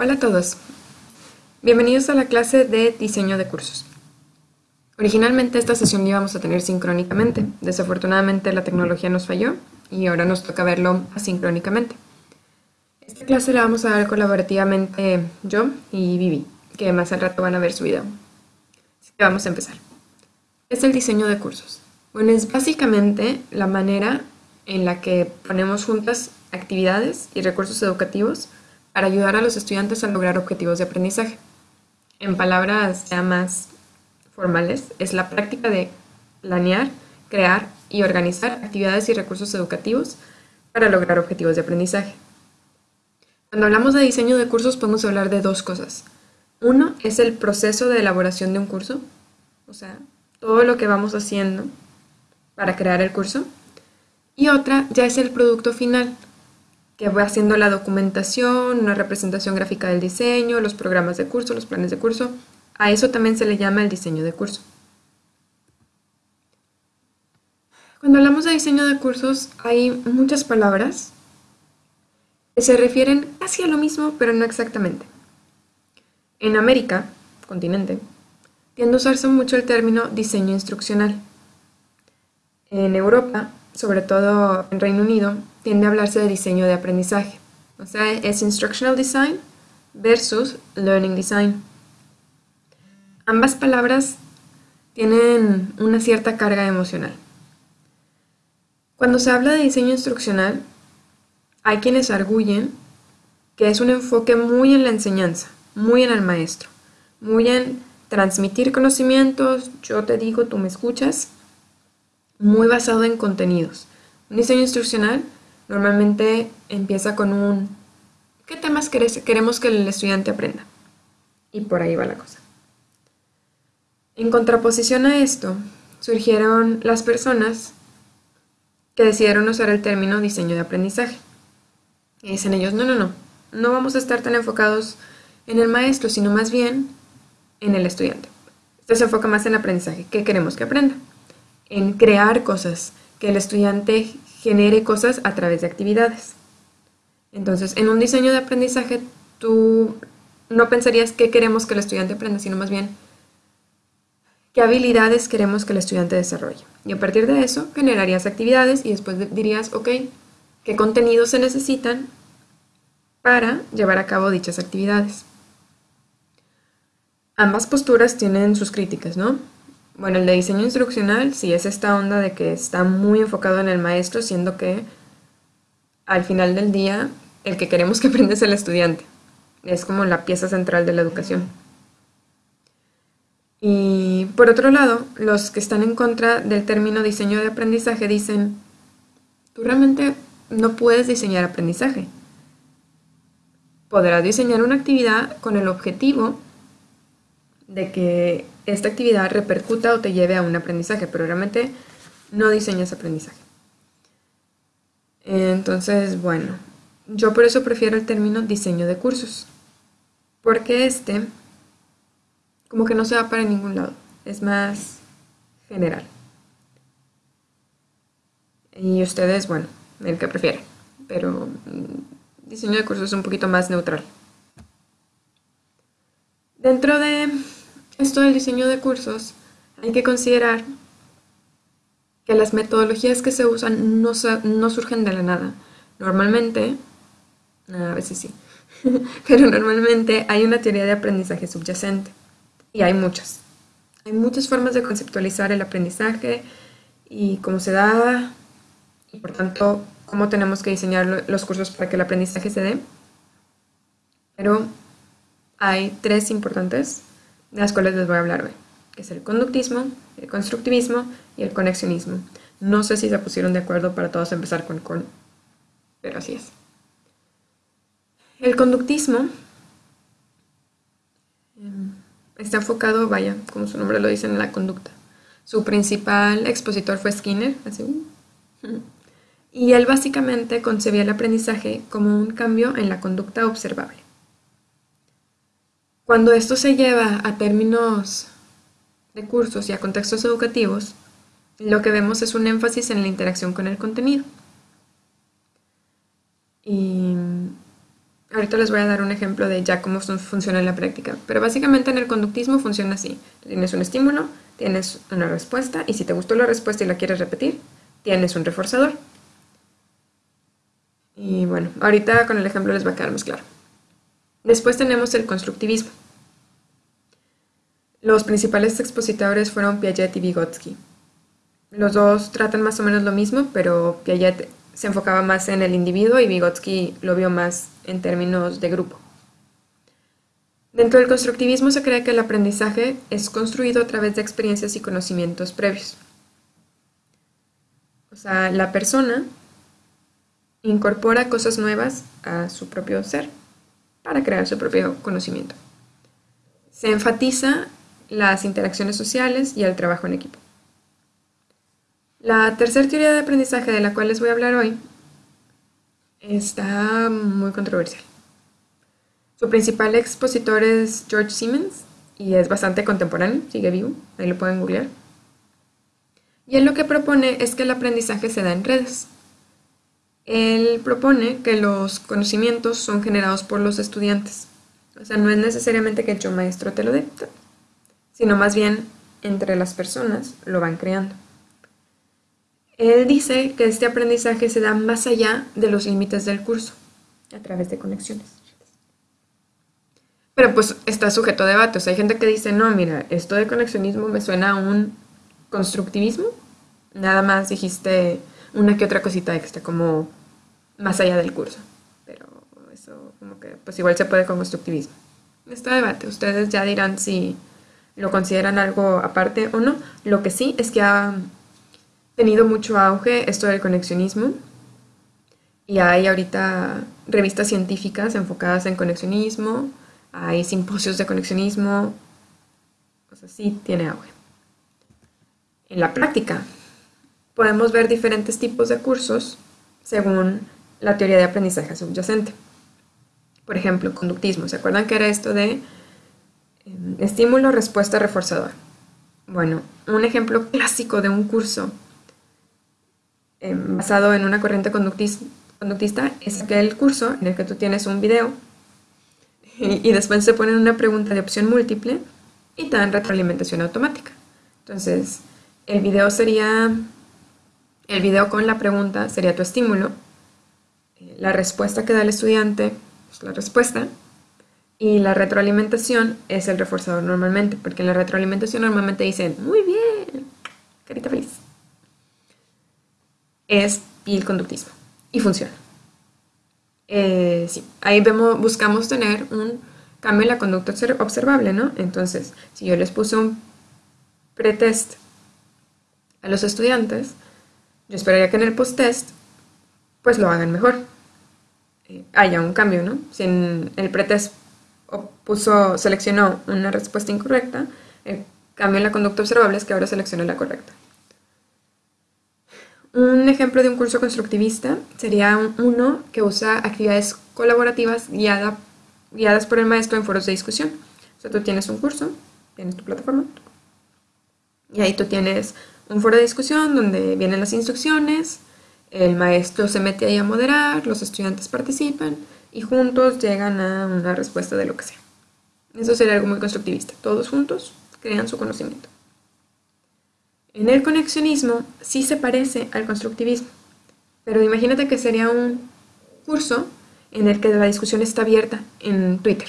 Hola a todos. Bienvenidos a la clase de diseño de cursos. Originalmente esta sesión la íbamos a tener sincrónicamente. Desafortunadamente la tecnología nos falló y ahora nos toca verlo asincrónicamente. Esta clase la vamos a dar colaborativamente yo y Vivi, que más al rato van a ver su video. Así que vamos a empezar. ¿Qué es el diseño de cursos? Bueno, es básicamente la manera en la que ponemos juntas actividades y recursos educativos para ayudar a los estudiantes a lograr objetivos de aprendizaje. En palabras ya más formales, es la práctica de planear, crear y organizar actividades y recursos educativos para lograr objetivos de aprendizaje. Cuando hablamos de diseño de cursos podemos hablar de dos cosas. Uno es el proceso de elaboración de un curso, o sea, todo lo que vamos haciendo para crear el curso. Y otra ya es el producto final, que voy haciendo la documentación, una representación gráfica del diseño, los programas de curso, los planes de curso. A eso también se le llama el diseño de curso. Cuando hablamos de diseño de cursos hay muchas palabras que se refieren casi a lo mismo, pero no exactamente. En América, continente, tiende a usarse mucho el término diseño instruccional. En Europa sobre todo en Reino Unido, tiende a hablarse de diseño de aprendizaje. O sea, es Instructional Design versus Learning Design. Ambas palabras tienen una cierta carga emocional. Cuando se habla de diseño instruccional, hay quienes arguyen que es un enfoque muy en la enseñanza, muy en el maestro, muy en transmitir conocimientos, yo te digo, tú me escuchas, muy basado en contenidos. Un diseño instruccional normalmente empieza con un ¿qué temas queremos que el estudiante aprenda? Y por ahí va la cosa. En contraposición a esto, surgieron las personas que decidieron usar el término diseño de aprendizaje. Y dicen ellos, no, no, no, no vamos a estar tan enfocados en el maestro, sino más bien en el estudiante. Esto se enfoca más en el aprendizaje. ¿Qué queremos que aprenda? en crear cosas, que el estudiante genere cosas a través de actividades. Entonces, en un diseño de aprendizaje, tú no pensarías qué queremos que el estudiante aprenda, sino más bien qué habilidades queremos que el estudiante desarrolle. Y a partir de eso, generarías actividades y después dirías, ok, qué contenidos se necesitan para llevar a cabo dichas actividades. Ambas posturas tienen sus críticas, ¿no? Bueno, el de diseño instruccional sí es esta onda de que está muy enfocado en el maestro, siendo que al final del día el que queremos que aprenda es el estudiante. Es como la pieza central de la educación. Y por otro lado, los que están en contra del término diseño de aprendizaje dicen, tú realmente no puedes diseñar aprendizaje. Podrás diseñar una actividad con el objetivo de que esta actividad repercuta o te lleve a un aprendizaje, pero realmente no diseñas aprendizaje. Entonces, bueno, yo por eso prefiero el término diseño de cursos, porque este como que no se va para ningún lado, es más general. Y ustedes, bueno, el que prefieren, pero diseño de cursos es un poquito más neutral. Dentro de esto del diseño de cursos, hay que considerar que las metodologías que se usan no, no surgen de la nada. Normalmente, a veces sí, pero normalmente hay una teoría de aprendizaje subyacente y hay muchas. Hay muchas formas de conceptualizar el aprendizaje y cómo se da y por tanto cómo tenemos que diseñar los cursos para que el aprendizaje se dé. Pero hay tres importantes de las cuales les voy a hablar hoy, que es el conductismo, el constructivismo y el conexionismo. No sé si se pusieron de acuerdo para todos empezar con con, pero así es. El conductismo em, está enfocado, vaya, como su nombre lo dice, en la conducta. Su principal expositor fue Skinner, así, y él básicamente concebía el aprendizaje como un cambio en la conducta observable. Cuando esto se lleva a términos de cursos y a contextos educativos, lo que vemos es un énfasis en la interacción con el contenido. Y ahorita les voy a dar un ejemplo de ya cómo funciona en la práctica, pero básicamente en el conductismo funciona así. Tienes un estímulo, tienes una respuesta y si te gustó la respuesta y la quieres repetir, tienes un reforzador. Y bueno, ahorita con el ejemplo les va a quedar más claro. Después tenemos el constructivismo. Los principales expositores fueron Piaget y Vygotsky. Los dos tratan más o menos lo mismo, pero Piaget se enfocaba más en el individuo y Vygotsky lo vio más en términos de grupo. Dentro del constructivismo se cree que el aprendizaje es construido a través de experiencias y conocimientos previos. O sea, la persona incorpora cosas nuevas a su propio ser para crear su propio conocimiento. Se enfatiza las interacciones sociales y el trabajo en equipo. La tercera teoría de aprendizaje de la cual les voy a hablar hoy está muy controversial. Su principal expositor es George Siemens y es bastante contemporáneo, sigue vivo, ahí lo pueden googlear. Y él lo que propone es que el aprendizaje se da en redes. Él propone que los conocimientos son generados por los estudiantes. O sea, no es necesariamente que el maestro te lo dé, sino más bien entre las personas lo van creando. Él dice que este aprendizaje se da más allá de los límites del curso, a través de conexiones. Pero pues está sujeto a debate. O sea, hay gente que dice, no, mira, esto de conexionismo me suena a un constructivismo. Nada más dijiste una que otra cosita extra, como más allá del curso. Pero eso como que pues igual se puede con constructivismo. Está debate. Ustedes ya dirán si lo consideran algo aparte o no. Lo que sí es que ha tenido mucho auge esto del conexionismo y hay ahorita revistas científicas enfocadas en conexionismo, hay simposios de conexionismo, o sea, sí tiene auge. En la práctica, podemos ver diferentes tipos de cursos según la teoría de aprendizaje subyacente. Por ejemplo, conductismo. ¿Se acuerdan que era esto de em, estímulo, respuesta, reforzador? Bueno, un ejemplo clásico de un curso Em, basado en una corriente conductista es aquel curso en el que tú tienes un video y, después se ponen una pregunta de opción múltiple y te dan retroalimentación automática. Entonces, el video sería, el video con la pregunta sería tu estímulo, la respuesta que da el estudiante es la respuesta, y la retroalimentación es el reforzador normalmente, porque en la retroalimentación normalmente dicen, muy bien, carita feliz es el conductismo y funciona. Eh, sí, ahí vemos, buscamos tener un cambio en la conducta observable, ¿no? Entonces, si yo les puse un pretest a los estudiantes, yo esperaría que en el post-test, pues lo hagan mejor. Haya un cambio, ¿no? Si en el pretest puso, seleccionó una respuesta incorrecta, el cambio en la conducta observable es que ahora seleccione la correcta. Un ejemplo de un curso constructivista sería uno que usa actividades colaborativas guiadas por el maestro en foros de discusión. O sea, tú tienes un curso, tienes tu plataforma, y ahí tú tienes un foro de discusión donde vienen las instrucciones, el maestro se mete ahí a moderar, los estudiantes participan y juntos llegan a una respuesta de lo que sea. Eso sería algo muy constructivista. Todos juntos crean su conocimiento. En el conexionismo sí se parece al constructivismo, pero imagínate que sería un curso en el que la discusión está abierta en Twitter.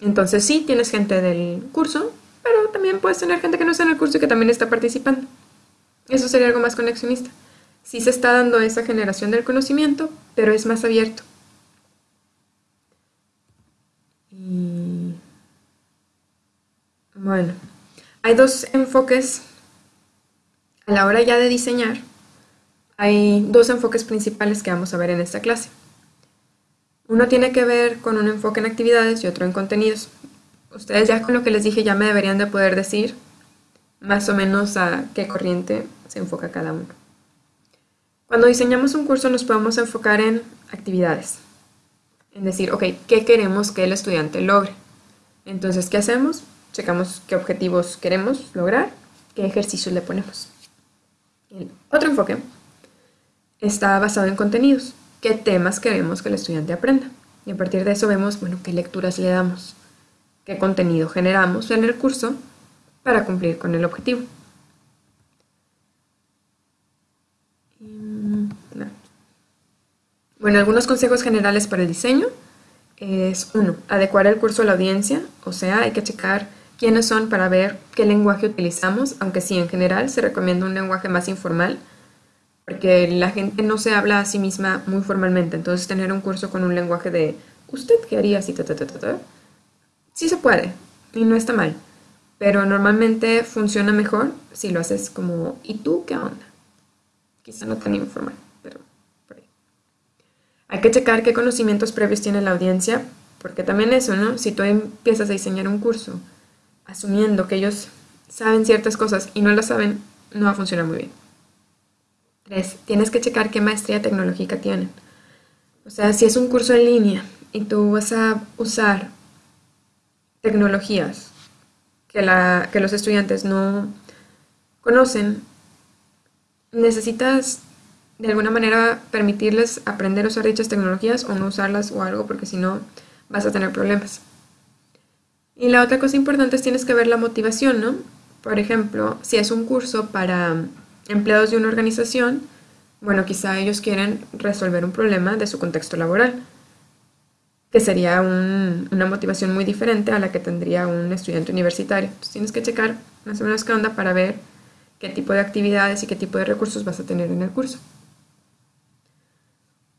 Entonces sí, tienes gente del curso, pero también puedes tener gente que no está en el curso y que también está participando. Eso sería algo más conexionista. Sí se está dando esa generación del conocimiento, pero es más abierto. Bueno, hay dos enfoques a la hora ya de diseñar, hay dos enfoques principales que vamos a ver en esta clase. Uno tiene que ver con un enfoque en actividades y otro en contenidos. Ustedes ya con lo que les dije ya me deberían de poder decir más o menos a qué corriente se enfoca cada uno. Cuando diseñamos un curso nos podemos enfocar en actividades. En decir, ok, ¿qué queremos que el estudiante logre? Entonces, ¿qué hacemos? Checamos qué objetivos queremos lograr, qué ejercicios le ponemos. El otro enfoque está basado en contenidos. ¿Qué temas queremos que el estudiante aprenda? Y a partir de eso vemos, bueno, qué lecturas le damos, qué contenido generamos en el curso para cumplir con el objetivo. Bueno, algunos consejos generales para el diseño es uno, adecuar el curso a la audiencia, o sea, hay que checar quiénes son para ver qué lenguaje utilizamos, aunque sí, en general se recomienda un lenguaje más informal, porque la gente no se habla a sí misma muy formalmente, entonces tener un curso con un lenguaje de ¿usted qué haría si ta, ta, ta, ta, Sí se puede, y no está mal, pero normalmente funciona mejor si lo haces como ¿y tú qué onda? Quizá no tan informal. Hay que checar qué conocimientos previos tiene la audiencia, porque también eso, ¿no? Si tú empiezas a diseñar un curso asumiendo que ellos saben ciertas cosas y no las saben, no va a funcionar muy bien. Tres, tienes que checar qué maestría tecnológica tienen. O sea, si es un curso en línea y tú vas a usar tecnologías que, la, que los estudiantes no conocen, necesitas de alguna manera permitirles aprender a usar dichas tecnologías o no usarlas o algo, porque si no vas a tener problemas. Y la otra cosa importante es tienes que ver la motivación, ¿no? Por ejemplo, si es un curso para empleados de una organización, bueno, quizá ellos quieren resolver un problema de su contexto laboral, que sería una motivación muy diferente a la que tendría un estudiante universitario. Entonces tienes que checar más o menos qué onda para ver qué tipo de actividades y qué tipo de recursos vas a tener en el curso.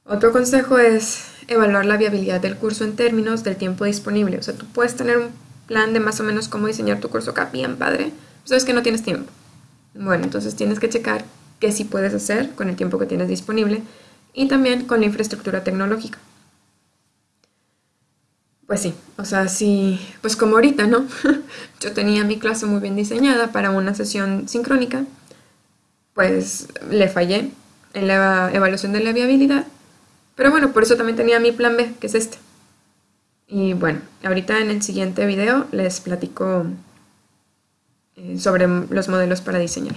Otro consejo es evaluar la viabilidad del curso en términos del tiempo disponible. O sea, tú puedes tener un plan de más o menos cómo diseñar tu curso acá, bien padre, sabes que no tienes tiempo. Bueno, entonces tienes que checar qué sí puedes hacer con el tiempo que tienes disponible y también con la infraestructura tecnológica. Pues sí, o sea, sí, pues como ahorita, ¿no? Yo tenía mi clase muy bien diseñada para una sesión sincrónica, pues le fallé en la evaluación de la viabilidad, pero bueno, por eso también tenía mi plan B, que es este. Y bueno, ahorita en el siguiente video les platico eh, sobre los modelos para diseñar.